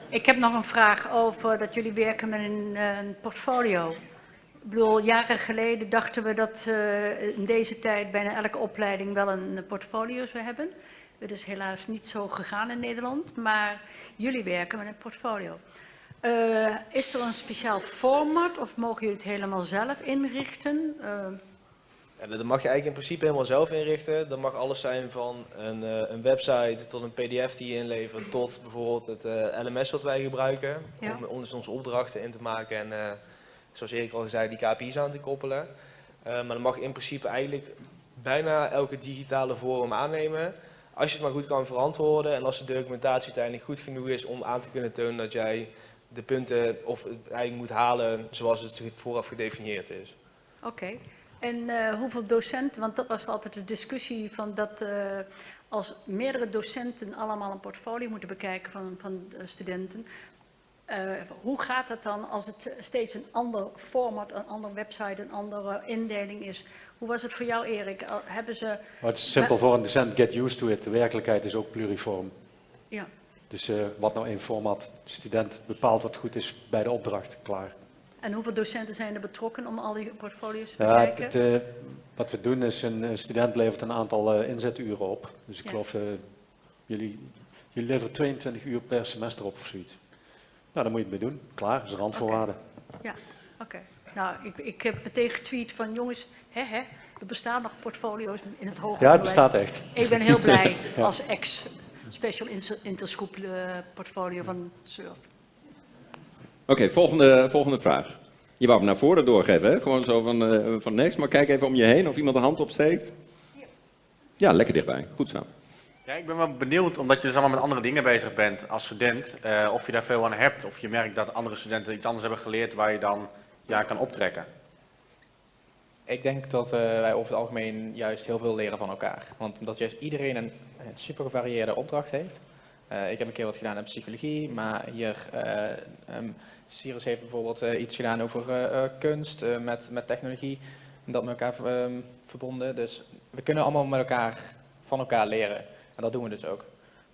Ik heb nog een vraag over dat jullie werken met een, een portfolio. Ik bedoel, jaren geleden dachten we dat eh, in deze tijd bijna elke opleiding wel een portfolio zou hebben. Dat is helaas niet zo gegaan in Nederland, maar jullie werken met een portfolio. Eh, is er een speciaal format of mogen jullie het helemaal zelf inrichten? Eh, Ja, dat mag je eigenlijk in principe helemaal zelf inrichten. Dat mag alles zijn van een, eh, een website tot een pdf die je inlevert, tot bijvoorbeeld het LMS wat wij gebruiken Ja. om ons onze opdrachten in te maken en zoals Erik al zei, die KPI's aan te koppelen. Maar dat mag in principe eigenlijk bijna elke digitale vorm aannemen. Als je het maar goed kan verantwoorden en als de documentatie uiteindelijk goed genoeg is om aan te kunnen tonen dat jij de punten of eigenlijk moet halen zoals het vooraf gedefinieerd is. Oké. En eh, hoeveel docenten, want dat was altijd de discussie van dat eh, als meerdere docenten allemaal een portfolio moeten bekijken van, van de studenten. eh, hoe gaat het dan als het steeds een ander format, een andere website, een andere indeling is? Hoe was het voor jou, Erik? Hebben ze... Het is simpel voor een docent, get used to it. De werkelijkheid is ook pluriform. Ja. Dus eh, wat nou één format, de student bepaalt wat goed is bij de opdracht, klaar. En hoeveel docenten zijn er betrokken om al die portfolio's te Ja, bekijken? het, eh, wat we doen is, een, een student levert een aantal eh, inzeturen op. Dus ik Ja. geloof, jullie Je levert 22 uur per semester op of zoiets. Nou, daar moet je het mee doen. Klaar, dat is een randvoorwaarde. Ja, oké. Nou, ik, ik heb meteen getweet van jongens, hè, hè, er bestaan nog portfolio's in het hoger Ja, het onderwijs. bestaat echt. Ik ben heel blij Ja. als ex-special inter- interschool eh, portfolio van SURF. Oké, volgende, volgende vraag. Je wou hem naar voren doorgeven, hè? Gewoon zo van, eh, van niks. Maar kijk even om je heen of iemand de hand opsteekt. Ja, lekker dichtbij. Goed zo. Ja, ik ben wel benieuwd, omdat je dus allemaal met andere dingen bezig bent als student, eh, of je daar veel aan hebt, of je merkt dat andere studenten iets anders hebben geleerd waar je dan ja, kan optrekken. Ik denk dat eh, wij over het algemeen juist heel veel leren van elkaar. Want dat juist iedereen een, een super gevarieerde opdracht heeft. Eh, ik heb een keer wat gedaan in psychologie, maar hier, um, Cyrus heeft bijvoorbeeld iets gedaan over kunst met, met technologie. En dat met elkaar ehm, verbonden. Dus we kunnen allemaal met elkaar van elkaar leren. En dat doen we dus ook.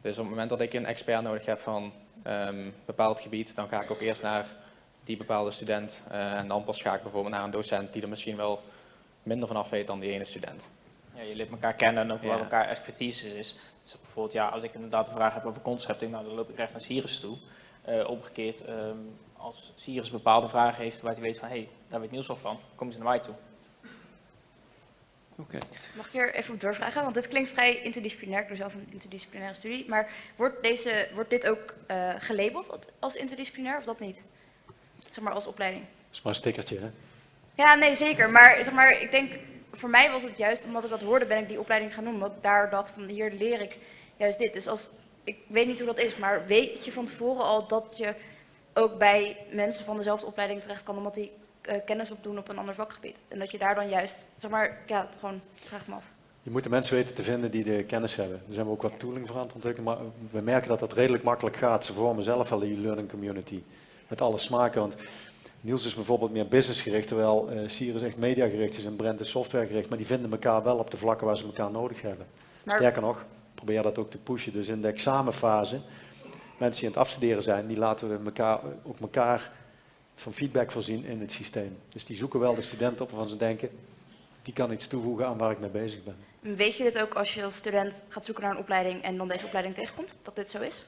Dus op het moment dat ik een expert nodig heb van ehm, een bepaald gebied, dan ga ik ook eerst naar die bepaalde student. en dan pas ga ik bijvoorbeeld naar een docent die er misschien wel minder vanaf weet dan die ene student. Ja, je leert elkaar kennen en ook waar Ja. elkaar expertise is. Dus bijvoorbeeld, ja, als ik inderdaad een vraag heb over concepting, nou, dan loop ik recht naar Sirius toe. Eh, omgekeerd, ehm, als Sirius bepaalde vragen heeft waar hij weet van, hé, hey, daar weet Niels wel van, kom ze naar mij toe. Oké. Mag ik hier even op doorvragen? Want dit klinkt vrij interdisciplinair. Ik doe zelf een interdisciplinaire studie. Maar wordt, deze, wordt dit ook eh, gelabeld als- als interdisciplinair of dat niet? Zeg maar als opleiding. Dat is maar een stickertje, hè? Ja, nee, zeker. Maar, zeg maar ik denk, voor mij was het juist omdat ik dat hoorde, ben ik die opleiding gaan. Omdat ik daar dacht van, hier leer ik juist dit. Dus als, ik weet niet hoe dat is, maar weet je van tevoren al dat je ook bij mensen van dezelfde opleiding terecht kan, omdat die eh, kennis opdoen op een ander vakgebied. En dat je daar dan juist, zeg maar, ja, gewoon, vraag ik me af. Je moet de mensen weten te vinden die de kennis hebben. Daar zijn we ook wat tooling voor aan het ontwikkelen, maar we merken dat dat redelijk makkelijk gaat. Ze vormen zelf al die learning community met alle smaken. Want Niels is bijvoorbeeld meer businessgericht, terwijl Sirius echt mediagericht is en Brent is softwaregericht. Maar die vinden elkaar wel op de vlakken waar ze elkaar nodig hebben. Maar- Sterker nog, probeer dat ook te pushen. Dus in de examenfase, mensen die aan het afstuderen zijn, die laten we elkaar, ook elkaar van feedback voorzien in het systeem. Dus die zoeken wel de studenten op waarvan ze denken, die kan iets toevoegen aan waar ik mee bezig ben. Weet je dit ook als je als student gaat zoeken naar een opleiding en dan deze opleiding tegenkomt, dat dit zo is?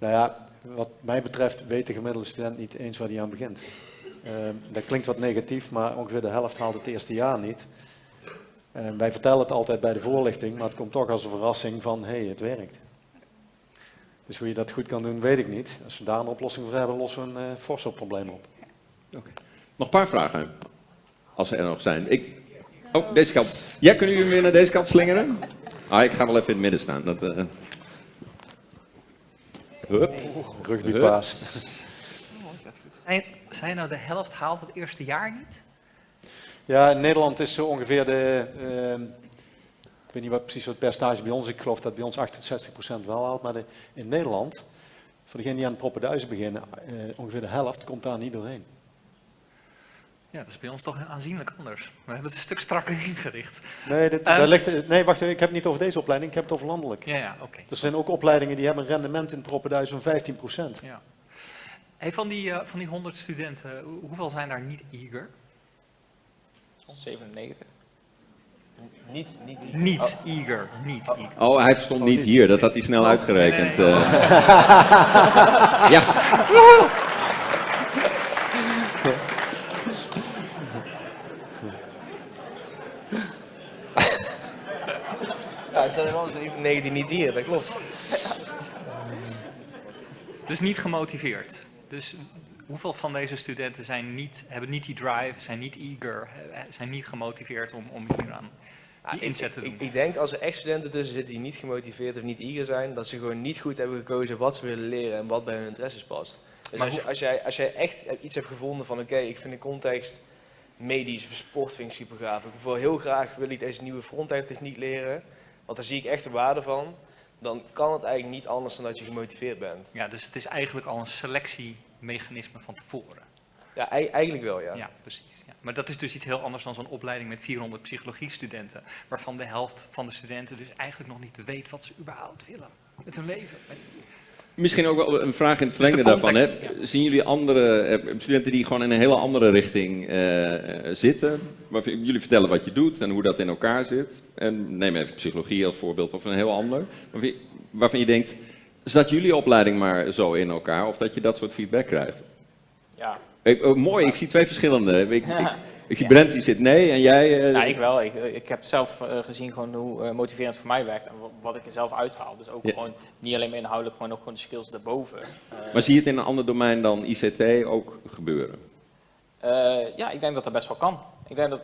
Nou ja, wat mij betreft weet de gemiddelde student niet eens waar hij aan begint. Ehm, dat klinkt wat negatief, maar ongeveer de helft haalt het eerste jaar niet. En wij vertellen het altijd bij de voorlichting, maar het komt toch als een verrassing van, hé, hey, het werkt. Dus hoe je dat goed kan doen, weet ik niet. Als we daar een oplossing voor hebben, lossen we een uh, forse probleem op. Nog een paar vragen, als er nog zijn. Ik... Oh, deze kant. Ja, kunnen jullie weer naar deze kant slingeren? Ah, ik ga wel even in het midden staan. Dat, eh, Hup. Rugbypaas. Zijn, zijn nou de helft haalt het eerste jaar niet? Ja, in Nederland is zo ongeveer de, ehm, ik weet niet wat precies wat het percentage bij ons is, ik geloof dat bij ons 68% wel haalt, maar de, in Nederland, voor degenen die aan het proppenduizen beginnen, eh, ongeveer de helft komt daar niet doorheen. Ja, dat is bij ons toch aanzienlijk anders. We hebben het een stuk strakker ingericht. Nee, dit, daar ligt, nee, wacht even, ik heb het niet over deze opleiding, ik heb het over landelijk. Ja, ja, oké. Er zijn ook opleidingen die hebben een rendement in proppenduizen van 15%. Ja. Hey, van, die, eh, van die 100 studenten, hoe- hoeveel zijn daar niet eager? 97. Niet, niet, Niet eager, niet eager. Oh, hij stond niet hier, dat had hij snel Oh, uitgerekend. nee, nee, nee. eh. ja. Wel 97 niet hier, dat klopt. Dus niet gemotiveerd. Dus hoeveel van deze studenten zijn niet, hebben niet die drive, zijn niet eager, zijn niet gemotiveerd om, om hier aan Ja, die inzet te doen? ik, ik denk als er echt studenten tussen zitten die niet gemotiveerd of niet eager zijn, dat ze gewoon niet goed hebben gekozen wat ze willen leren en wat bij hun interesses past. Dus Maar als, je, als, jij, als jij echt iets hebt gevonden van oké, ik vind de context medisch of sport vind ik super gaaf. Ik wil heel graag wil ik deze nieuwe frontend techniek leren, want daar zie ik echt de waarde van. Dan kan het eigenlijk niet anders dan dat je gemotiveerd bent. Ja, dus het is eigenlijk al een selectiemechanisme van tevoren. Ja, ei- eigenlijk wel ja. Ja, precies. Ja. Maar dat is dus iets heel anders dan zo'n opleiding met 400 psychologiestudenten, waarvan de helft van de studenten dus eigenlijk nog niet weet wat ze überhaupt willen met hun leven. Misschien ook wel een vraag in het Dus de verlengde daarvan. Hè? Zien jullie andere eh, studenten die gewoon in een hele andere richting eh, eh, zitten? Waarvan jullie vertellen wat je doet en hoe dat in elkaar zit. En neem even psychologie als voorbeeld of een heel ander. Waarvan je denkt, zat jullie opleiding maar zo in elkaar? Of dat je dat soort feedback krijgt? Ja. Ik, oh, mooi, ik zie twee verschillende. Ik, ik, Ja. Brent die zit nee en jij... eh, Ja, ik wel. Ik, ik heb zelf eh, gezien gewoon hoe eh, motiverend het voor mij werkt en wa- wat ik er zelf uithaal. Dus ook Ja. gewoon niet alleen maar inhoudelijk, maar ook gewoon de skills daarboven. Maar zie je het in een ander domein dan ICT ook gebeuren? Eh, ja, ik denk dat dat best wel kan. Ik denk dat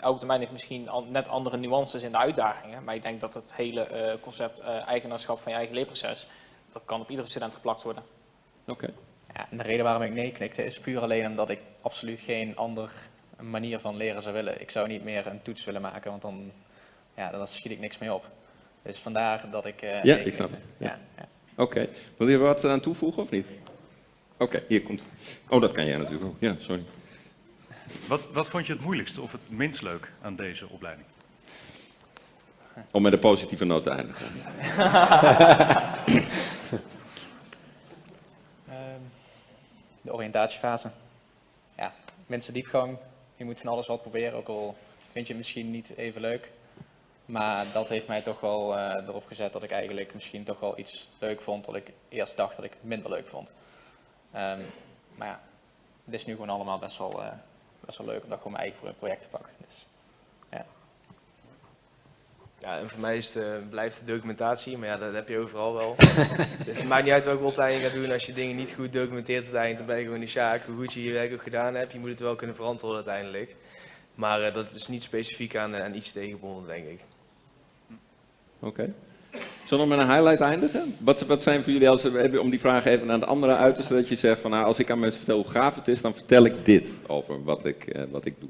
elk domein heeft misschien al- net andere nuances in de uitdagingen. Maar ik denk dat het hele eh, concept eh, eigenaarschap van je eigen leerproces, dat kan op iedere student geplakt worden. Oké. Ja, en de reden waarom ik nee knikte is puur alleen omdat ik absoluut geen andere manier van leren zou willen. Ik zou niet meer een toets willen maken, want dan ja, dan schiet ik niks mee op. Dus vandaar dat ik eh Ja, ik snap het. Ja, ja. Oké. Wil je wat aan toevoegen of niet? Oké, hier komt. Oh, dat kan jij natuurlijk ook. Ja, sorry. Wat, wat vond je het moeilijkste of het minst leuk aan deze opleiding? Om met een positieve noot te eindigen. Ehm, de oriëntatiefase. Ja, mensen diepgang. Je moet van alles wat proberen, ook al vind je het misschien niet even leuk. Maar dat heeft mij toch wel eh, erop gezet dat ik eigenlijk misschien toch wel iets leuk vond wat ik eerst dacht dat ik minder leuk vond. Ehm, maar ja, het is nu gewoon allemaal best wel, eh, best wel leuk om dat gewoon mijn eigen project te pakken. Dus. Ja, en voor mij is het, eh, blijft de documentatie, maar ja, dat heb je overal wel. dus het maakt niet uit welke opleiding je gaat doen. Als je dingen niet goed documenteert uiteindelijk, dan ben je gewoon de sjaak. Hoe goed je je werk ook gedaan hebt, je moet het wel kunnen verantwoorden uiteindelijk. Maar eh, dat is niet specifiek aan, eh, aan iets tegengebonden, denk ik. Oké. Zullen we met een highlight eindigen? Wat, wat zijn voor jullie, als, we- om die vraag even naar de andere uit te stellen, dat je zegt van nou, als ik aan mensen vertel hoe gaaf het is, dan vertel ik dit over wat ik, eh, wat ik doe.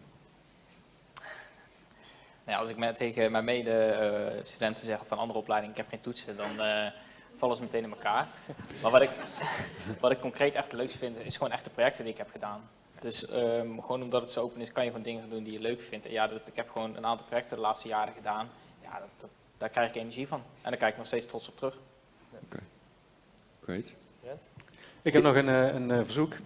Nou ja, als ik met, tegen mijn mede-studenten zeg van andere opleidingen, ik heb geen toetsen, dan eh, vallen ze meteen in elkaar. Maar wat ik, wat ik concreet echt leukste vind, is gewoon echt de projecten die ik heb gedaan. Dus ehm, gewoon omdat het zo open is, kan je gewoon dingen doen die je leuk vindt. En ja, dat, ik heb gewoon een aantal projecten de laatste jaren gedaan. Ja, dat, dat- daar krijg ik energie van. En daar kijk ik nog steeds trots op terug. Great. Ik heb nog een, eh, een eh, verzoek.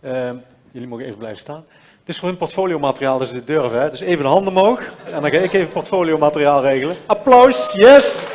Ehm, jullie mogen even blijven staan. Het is voor hun portfoliomateriaal, dus de durf hè. Dus even de handen omhoog. En dan ga ik even portfoliomateriaal regelen. Applaus, yes!